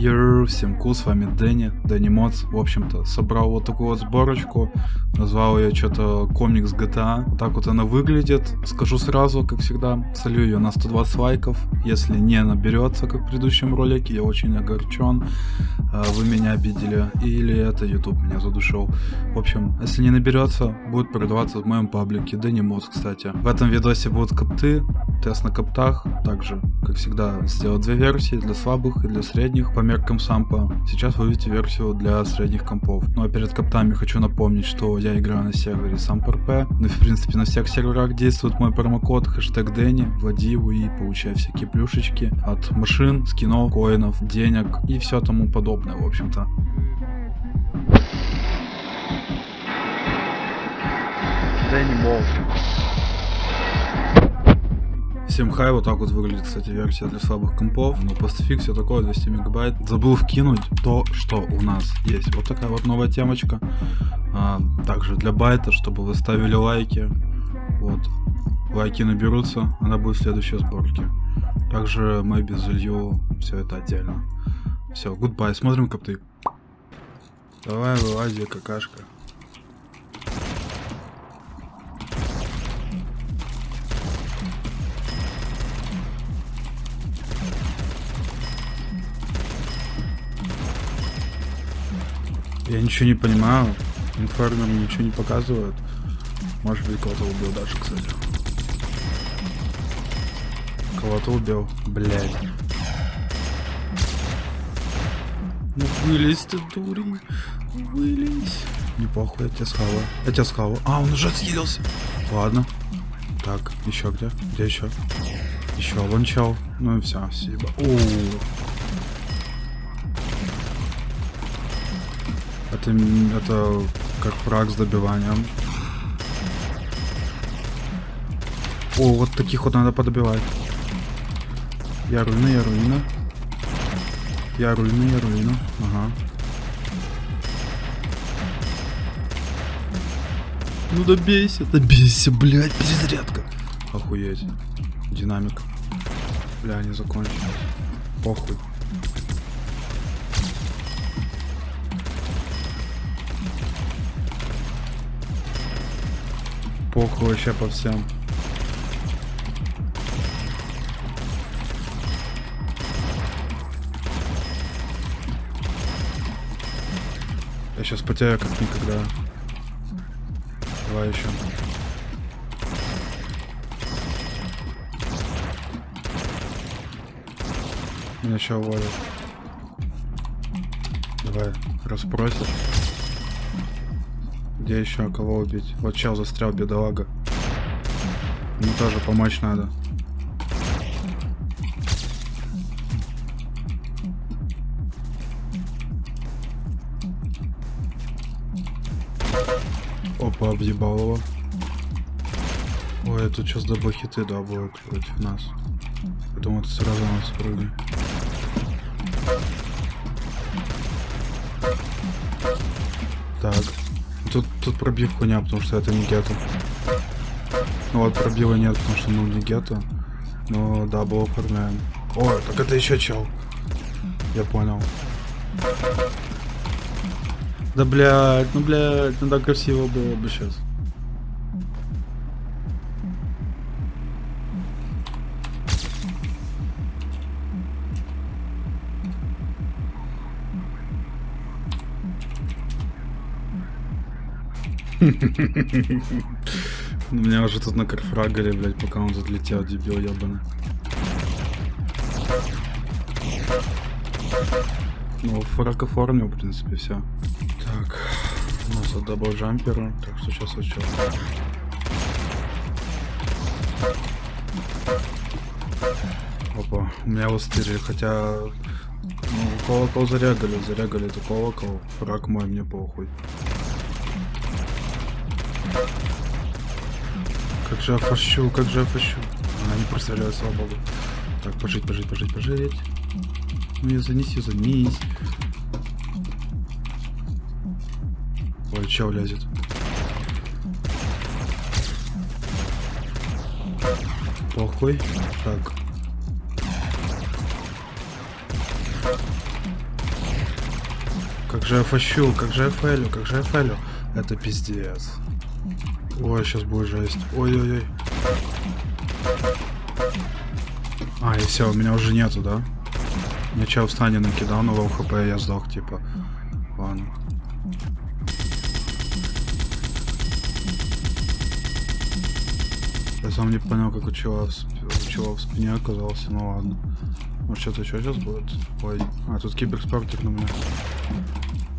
Йоу, всем кул, с вами Дэнни, Дэнни Моц. В общем-то, собрал вот такую вот сборочку, назвал ее что-то комикс GTA. Так вот она выглядит. Скажу сразу, как всегда, солю ее на 120 лайков. Если не наберется, как в предыдущем ролике, я очень огорчен. А, вы меня обидели. Или это YouTube меня задушил. В общем, если не наберется, будет продаваться в моем паблике Дэнни Моц, кстати. В этом видосе будут копты, Тест на коптах также, как всегда, сделал две версии для слабых и для средних по меркам сампа. Сейчас вы увидите версию для средних компов. Ну а перед коптами хочу напомнить, что я играю на сервере SamPRP, ну и в принципе на всех серверах действует мой промокод хэштег Дэнни, вводи его и получай всякие плюшечки от машин, скинов, коинов, денег и все тому подобное в общем-то. Дэнни Болл. 7 хай, вот так вот выглядит, кстати, версия для слабых компов. Но постфикс все такое, 200 мегабайт. Забыл вкинуть то, что у нас есть. Вот такая вот новая темочка. А, также для байта, чтобы вы ставили лайки. Вот. Лайки наберутся, она будет в следующей сборке. Также Мэби залью все это отдельно. Все, гудбай, смотрим копты. Давай, вылази, какашка. Я ничего не понимаю. Инфернер ничего не показывает. Может быть, кого-то убил даже, кстати. Кого-то убил. Блядь. Ну вылезь ты, дурень. Вылезь. Не похуй, я тебя схаваю. Я тебя схаваю. А, он уже отъелся. Ладно. Так, еще где? Где еще? Еще вон чел. Ну и все, спасибо. О, Это, это как фраг с добиванием. О, вот таких вот надо подобивать. Я руина, я руина. Я руина, я руина. Ага. Ну добейся, добейся, блядь, перезарядка. Охуеть. Динамик. Бля, не закончилось. Похуй. Похуй вообще по всем. Я сейчас потеряю как никогда. Давай еще. Меня еще уволят. Давай, расспросишь. Где еще кого убить? Вот чел застрял, бедолага. Ему тоже помочь надо. Опа, объебал его. Ой, тут сейчас double hit ы, будут против нас. Я думаю, это сразу нас спрыгнет. Тут, тут пробив хуйня, потому что это не гетто. Ну вот пробива нет, потому что ну не гетто. Но да, было оформляем. О, так это еще чел. Я понял. Да блядь, ну блядь, ну так красиво было бы сейчас. Меня уже тут накарфрагали, блядь, пока он тут летел, дебил ебаный. Ну, фраг оформил, в принципе, все. Так, у нас от double jumper а, так что сейчас что. Опа, у меня вот стырили, хотя... Ну, колокол зарягали, зарягали это колокол, фраг мой, мне похуй. Как же я фащу, как же я фащу. Она не представляет, слава. Так, пожить, пожить, пожить, пожить. Ну ее занеси, занись. Ой, чел лезет. Похуй. Так. Как же я фащу, как же я фейлю, как же я фейлю. Это пиздец. Ой, сейчас будет жесть. Ой-ой-ой. А, и все, у меня уже нету, да? Мне чел в стане накидал, но в хп я сдох, типа. Ладно. Я сам не понял, как у чела у в спине оказался, ну ладно. Может что-то еще сейчас будет? Ой, а тут киберспортик на меня.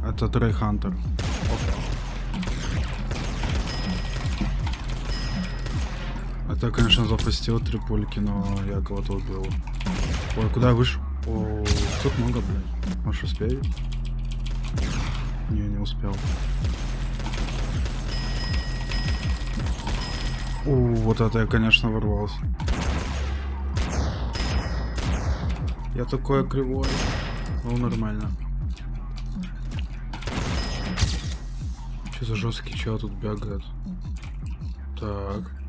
Это Трей Хантер. Это, конечно, запустил три пульки, но я кого-то убил. Ой, куда я вышел? О, тут много, блядь. Может, успею? Не, не успел. О, вот это я, конечно, ворвался. Я такой кривой. Ну, нормально. Что за жесткий чел тут бегает? Так.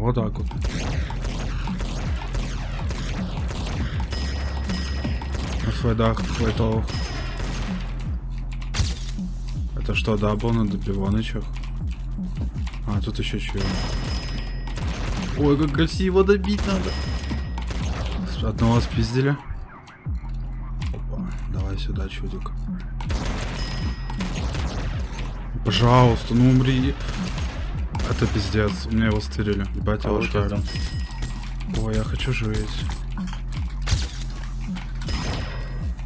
Вот так вот. На флайдах, флайтовых. Это что, да, был на добиванычах? А, тут еще чего. Ой, как красиво добить надо. Одного спиздили. Опа, давай сюда, чудик. Пожалуйста, ну умри. Это пиздец, у меня его стырили. Ебать, его шаром. Ой, я хочу жить.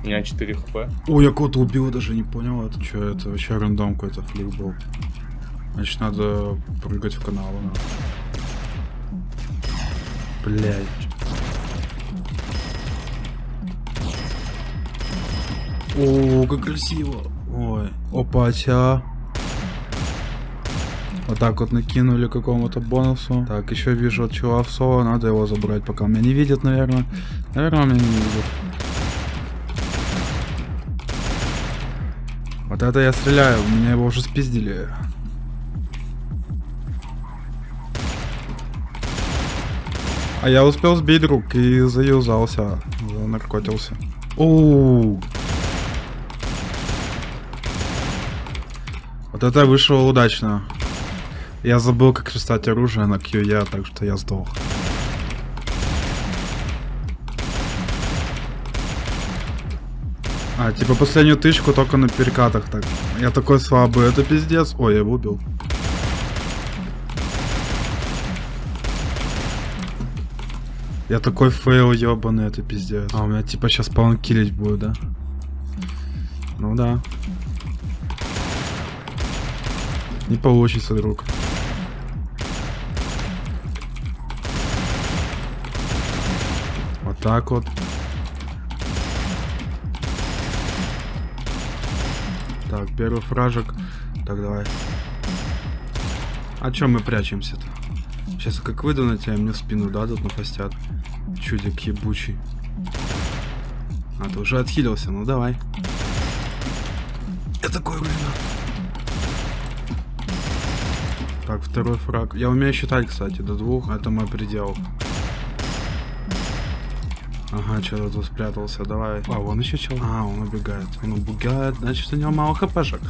У меня 4 хп. Ой, я кого-то убил, даже не понял. Это что, это вообще рандом какой-то флик был. Значит, надо прыгать в канал. Блять. О, как красиво. Ой. Опа-тя. Вот так вот накинули какому-то бонусу. Так, еще вижу от чего соло. Надо его забрать, пока меня не видят, наверное. Наверное, меня не видят. Вот это я стреляю. Меня его уже спиздили. А я успел сбить друг и заюзался, наркотился. Оу. Вот это вышло удачно. Я забыл, как достать оружие на QE, так что я сдох. А, типа последнюю тычку только на перекатах так. Я такой слабый, это пиздец. Ой, я его убил. Я такой фейл ебаный, это пиздец. А, у меня типа сейчас spawn kill ить будет, да? Ну да. Не получится, друг. Вот так вот. Так, первый фражек. Так, давай. А чем мы прячемся-то? Сейчас как выйду на тебя, мне в спину дадут, нафастят. Чудик ебучий. А, ты уже отхилился, ну давай. Я такой, блин. Так, второй фраг. Я умею считать, кстати, до двух. Это мой предел. Ага, что-то тут спрятался, давай. А, вон еще чел. А, он убегает. Он убегает, значит у него мало хпшек.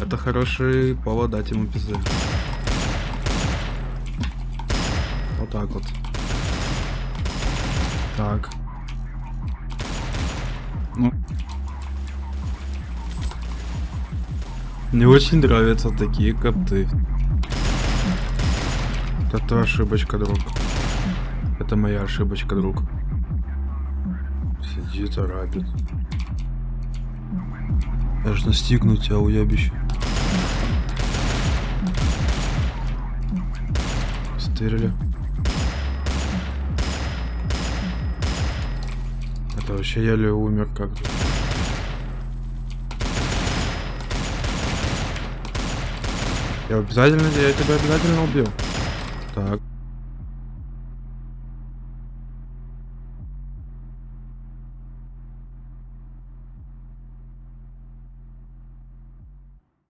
Это хороший повод дать ему пизды. Вот так вот. Так. Ну. Мне очень нравятся такие копты. Это ошибочка, друг. Это моя ошибочка, друг. Сидит, арабит. Я ж настигну тебя, уебище. Стырили. Это вообще еле умер как-то. Я обязательно, я тебя обязательно убил. Так.